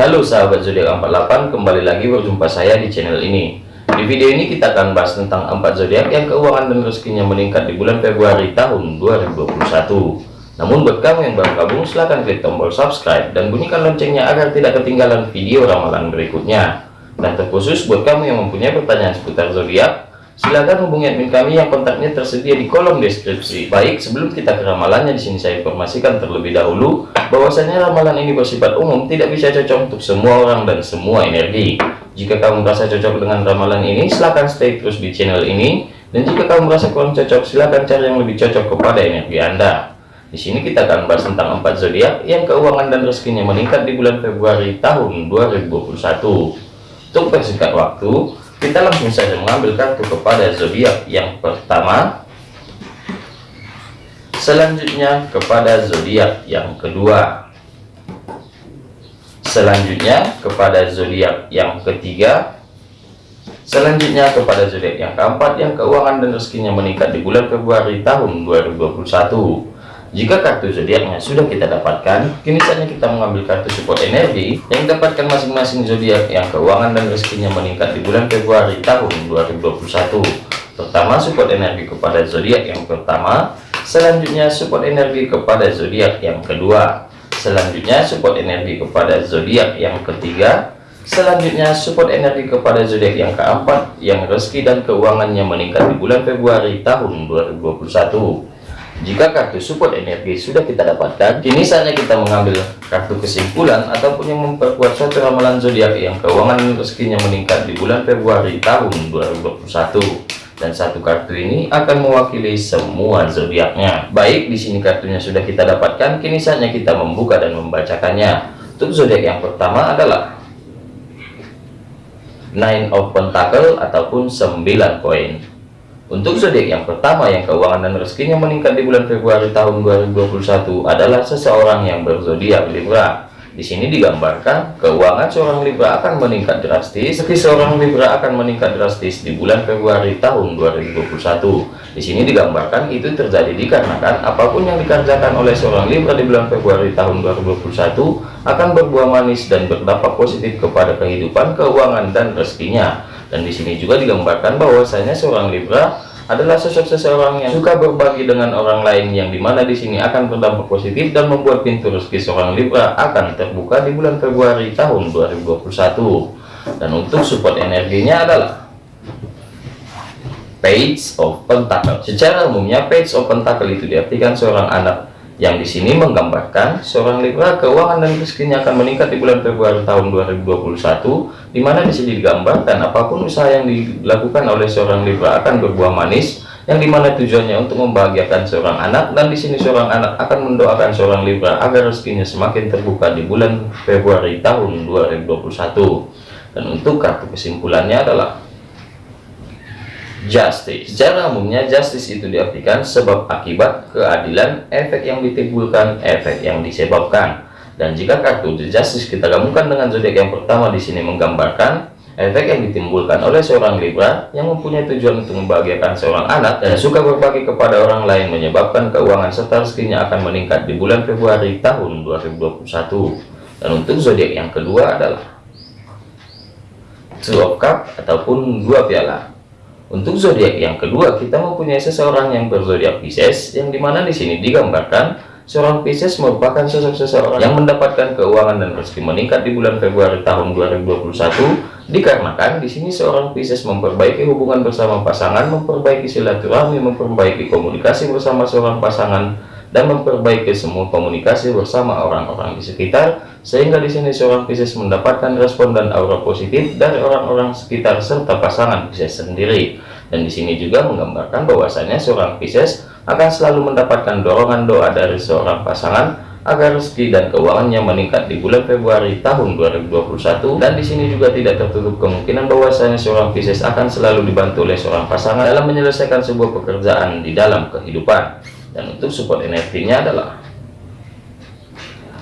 Halo sahabat zodiak 48, kembali lagi berjumpa saya di channel ini. Di video ini kita akan bahas tentang empat zodiak yang keuangan dan rezekinya meningkat di bulan Februari tahun 2021. Namun buat kamu yang baru gabung, silahkan klik tombol subscribe dan bunyikan loncengnya agar tidak ketinggalan video ramalan berikutnya. Dan terkhusus buat kamu yang mempunyai pertanyaan seputar zodiak, Silakan hubungi admin kami yang kontaknya tersedia di kolom deskripsi. Baik, sebelum kita ke ramalannya di sini saya informasikan terlebih dahulu bahwasanya ramalan ini bersifat umum, tidak bisa cocok untuk semua orang dan semua energi. Jika kamu merasa cocok dengan ramalan ini, silahkan stay terus di channel ini. Dan jika kamu merasa kurang cocok, silahkan cari yang lebih cocok kepada energi Anda. Di sini kita akan bahas tentang empat zodiak yang keuangan dan rezekinya meningkat di bulan Februari tahun 2021. Untuk persingkat waktu, kita langsung saja mengambil kartu kepada zodiak yang pertama. Selanjutnya kepada zodiak yang kedua. Selanjutnya kepada zodiak yang ketiga. Selanjutnya kepada zodiak yang keempat yang keuangan dan rezekinya meningkat di bulan Februari tahun 2021 jika kartu zodiaknya sudah kita dapatkan, kini saatnya kita mengambil kartu support energi yang dapatkan masing-masing zodiak yang keuangan dan rezekinya meningkat di bulan Februari tahun 2021. Pertama, support energi kepada zodiak yang pertama, selanjutnya support energi kepada zodiak yang kedua, selanjutnya support energi kepada zodiak yang ketiga, selanjutnya support energi kepada zodiak yang keempat yang rezeki dan keuangannya meningkat di bulan Februari tahun 2021 jika kartu support energi sudah kita dapatkan, kini saatnya kita mengambil kartu kesimpulan ataupun yang memperkuat suatu ramalan zodiak yang keuangan rezekinya meningkat di bulan Februari tahun 2021. Dan satu kartu ini akan mewakili semua zodiaknya. Baik, di sini kartunya sudah kita dapatkan, kini saatnya kita membuka dan membacakannya. Untuk zodiak yang pertama adalah Nine of Pentacle ataupun 9 koin. Untuk zodiak yang pertama yang keuangan dan rezekinya meningkat di bulan Februari tahun 2021 adalah seseorang yang berzodiak Libra. Di sini digambarkan keuangan seorang Libra akan meningkat drastis, meski seorang Libra akan meningkat drastis di bulan Februari tahun 2021. Di sini digambarkan itu terjadi dikarenakan apa pun yang dikerjakan oleh seorang Libra di bulan Februari tahun 2021 akan berbuah manis dan berdampak positif kepada kehidupan, keuangan dan rezekinya dan di sini juga digambarkan bahwasanya seorang Libra adalah sosok seseorang yang suka berbagi dengan orang lain yang di mana di sini akan berdampak positif dan membuat pintu rezeki seorang Libra akan terbuka di bulan Februari tahun 2021 dan untuk support energinya adalah page of pentacle. Secara umumnya page of pentacle itu diartikan seorang anak yang di sini menggambarkan seorang Libra keuangan dan rezekinya akan meningkat di bulan Februari tahun 2021 di mana di sini digambarkan apa pun usaha yang dilakukan oleh seorang Libra akan berbuah manis yang di mana tujuannya untuk membahagiakan seorang anak dan di sini seorang anak akan mendoakan seorang Libra agar rezekinya semakin terbuka di bulan Februari tahun 2021 dan untuk kartu kesimpulannya adalah justice. Secara umumnya justice itu diartikan sebab akibat keadilan efek yang ditimbulkan efek yang disebabkan. Dan jika kartu the justice kita gabungkan dengan zodiak yang pertama di sini menggambarkan efek yang ditimbulkan oleh seorang Libra yang mempunyai tujuan untuk membahagiakan seorang anak dan suka berbagi kepada orang lain menyebabkan keuangan serta rezekinya akan meningkat di bulan Februari tahun 2021 dan untuk zodiak yang kedua adalah two of cup ataupun dua piala untuk zodiak yang kedua, kita mempunyai seseorang yang berzodiak Pisces, yang di mana di sini digambarkan seorang Pisces merupakan sosok seseorang yang mendapatkan keuangan dan rezeki meningkat di bulan Februari tahun 2021 dikarenakan di sini seorang Pisces memperbaiki hubungan bersama pasangan, memperbaiki silaturahmi, memperbaiki komunikasi bersama seorang pasangan dan memperbaiki semua komunikasi bersama orang-orang di sekitar sehingga di sini seorang Pisces mendapatkan respon dan aura positif dari orang-orang sekitar serta pasangan Pisces sendiri. Dan di sini juga menggambarkan bahwasanya seorang Pisces akan selalu mendapatkan dorongan doa dari seorang pasangan agar rezeki dan keuangannya meningkat di bulan Februari tahun 2021 dan di sini juga tidak tertutup kemungkinan bahwasanya seorang Pisces akan selalu dibantu oleh seorang pasangan dalam menyelesaikan sebuah pekerjaan di dalam kehidupan dan untuk support energinya adalah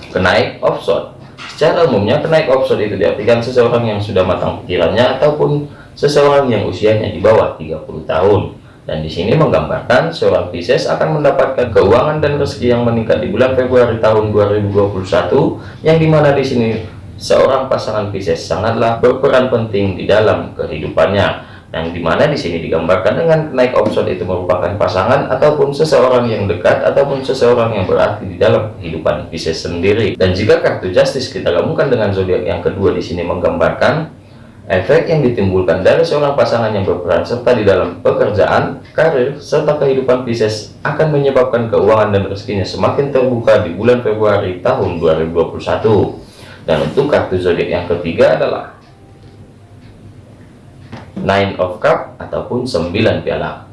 kenaik offshore. Secara umumnya kenaik offshore itu diartikan seseorang yang sudah matang pikirannya ataupun seseorang yang usianya di bawah 30 tahun. Dan di sini menggambarkan seorang Pisces akan mendapatkan keuangan dan rezeki yang meningkat di bulan Februari tahun 2021 yang di mana di sini seorang pasangan Pisces sangatlah berperan penting di dalam kehidupannya yang di mana di sini digambarkan dengan naik option itu merupakan pasangan ataupun seseorang yang dekat ataupun seseorang yang berarti di dalam kehidupan Pisces sendiri. Dan jika kartu Justice kita gabungkan dengan zodiak yang kedua di sini menggambarkan efek yang ditimbulkan dari seorang pasangan yang berperan serta di dalam pekerjaan, karir, serta kehidupan Pisces akan menyebabkan keuangan dan rezekinya semakin terbuka di bulan Februari tahun 2021 dan untuk kartu zodiak yang ketiga adalah nine of cup ataupun sembilan piala.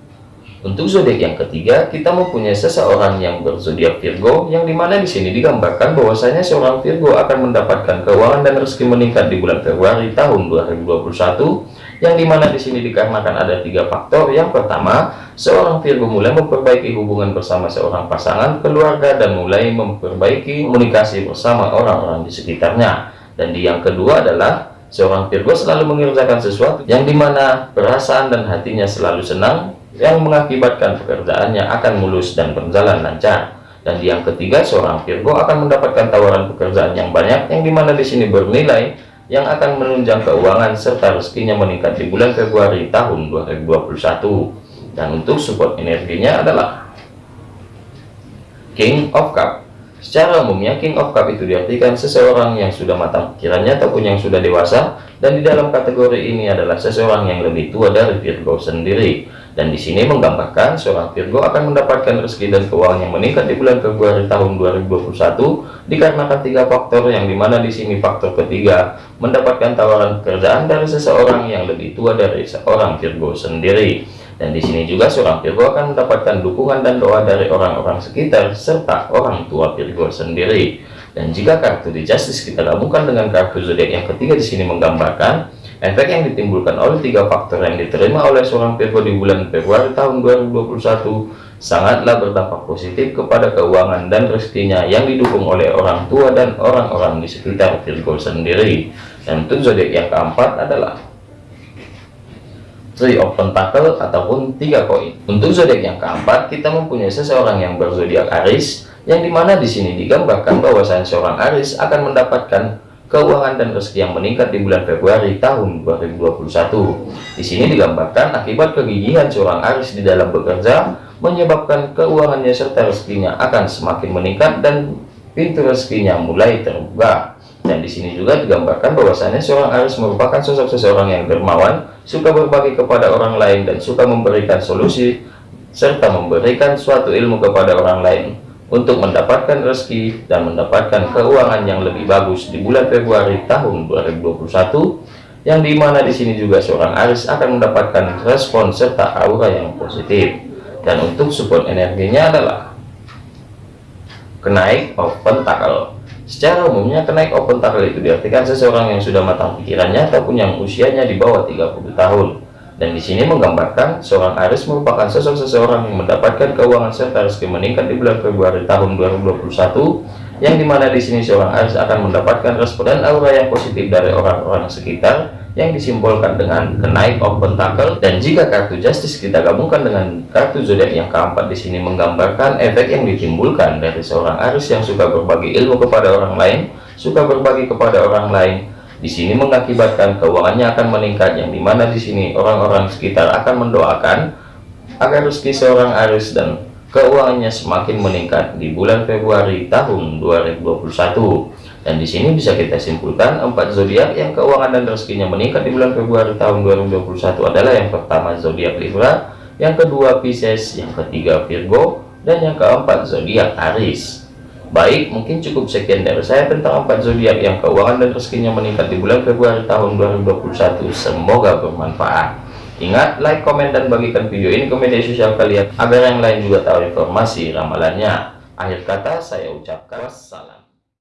Untuk zodiak yang ketiga kita mempunyai seseorang yang berzodiak Virgo yang di mana di sini digambarkan bahwasanya seorang Virgo akan mendapatkan keuangan dan rezeki meningkat di bulan Februari tahun 2021 yang di mana di sini dikarenakan ada tiga faktor. Yang pertama seorang Virgo mulai memperbaiki hubungan bersama seorang pasangan keluarga dan mulai memperbaiki komunikasi bersama orang-orang di sekitarnya. Dan di yang kedua adalah Seorang Virgo selalu mengerjakan sesuatu yang di mana perasaan dan hatinya selalu senang, yang mengakibatkan pekerjaannya akan mulus dan berjalan lancar. Dan yang ketiga, seorang Virgo akan mendapatkan tawaran pekerjaan yang banyak, yang di mana di sini bernilai yang akan menunjang keuangan serta rezekinya meningkat di bulan Februari tahun 2021. Dan untuk support energinya adalah King of Cup Secara umumnya King of Cup itu diartikan seseorang yang sudah matang pikirannya ataupun yang sudah dewasa dan di dalam kategori ini adalah seseorang yang lebih tua dari Virgo sendiri. Dan di sini menggambarkan seorang Virgo akan mendapatkan rezeki dan keuangan yang meningkat di bulan Februari tahun 2021 dikarenakan tiga faktor yang di mana di sini faktor ketiga mendapatkan tawaran pekerjaan dari seseorang yang lebih tua dari seorang Virgo sendiri. Dan di sini juga seorang Virgo akan mendapatkan dukungan dan doa dari orang-orang sekitar serta orang tua Virgo sendiri. Dan jika kartu di Justice kita gabungkan dengan kartu zodiak yang ketiga di sini menggambarkan efek yang ditimbulkan oleh tiga faktor yang diterima oleh seorang Virgo di bulan Februari tahun 2021 sangatlah berdampak positif kepada keuangan dan rezekinya yang didukung oleh orang tua dan orang-orang di sekitar Virgo sendiri. Dan untuk zodiak yang keempat adalah Three of Pentacle ataupun tiga koin. Untuk zodiak yang keempat, kita mempunyai seseorang yang berzodiak Aries, yang di mana di sini digambarkan bahwasanya seorang Aries akan mendapatkan keuangan dan rezeki yang meningkat di bulan Februari tahun 2021. Di sini digambarkan akibat kegigihan seorang Aries di dalam bekerja menyebabkan keuangannya serta rezekinya akan semakin meningkat dan pintu rezekinya mulai terbuka. Dan di sini juga digambarkan bahwasannya seorang Aries merupakan sosok seseorang yang dermawan, suka berbagi kepada orang lain dan suka memberikan solusi serta memberikan suatu ilmu kepada orang lain untuk mendapatkan rezeki dan mendapatkan keuangan yang lebih bagus di bulan Februari tahun 2021 yang di mana di sini juga seorang Aries akan mendapatkan respon serta aura yang positif. Dan untuk support energinya adalah kenaik of pentacle Secara umumnya kenaik open itu diartikan seseorang yang sudah matang pikirannya ataupun yang usianya di bawah 30 tahun. Dan di sini menggambarkan seorang Aries merupakan sosok seseorang yang mendapatkan keuangan serta rezeki meningkat di bulan Februari tahun 2021 yang di mana di sini seorang Aries akan mendapatkan respon dan aura yang positif dari orang-orang sekitar yang disimbolkan dengan kenaik of pentacle dan jika kartu justice kita gabungkan dengan kartu zodiak yang keempat di sini menggambarkan efek yang ditimbulkan dari seorang Aries yang suka berbagi ilmu kepada orang lain suka berbagi kepada orang lain. Di sini mengakibatkan keuangannya akan meningkat yang di mana di sini orang-orang sekitar akan mendoakan agar rezeki seorang Aries dan keuangannya semakin meningkat di bulan Februari tahun 2021 dan di sini bisa kita simpulkan empat zodiak yang keuangan dan rezekinya meningkat di bulan Februari tahun 2021 adalah yang pertama zodiak Libra, yang kedua Pisces, yang ketiga Virgo, dan yang keempat zodiak Aries. Baik, mungkin cukup sekian dari saya tentang empat zodiak yang keuangan dan rezekinya meningkat di bulan Februari tahun 2021. Semoga bermanfaat. Ingat, like, komen, dan bagikan video ini ke media sosial kalian agar yang lain juga tahu informasi ramalannya. Akhir kata saya ucapkan wassalam.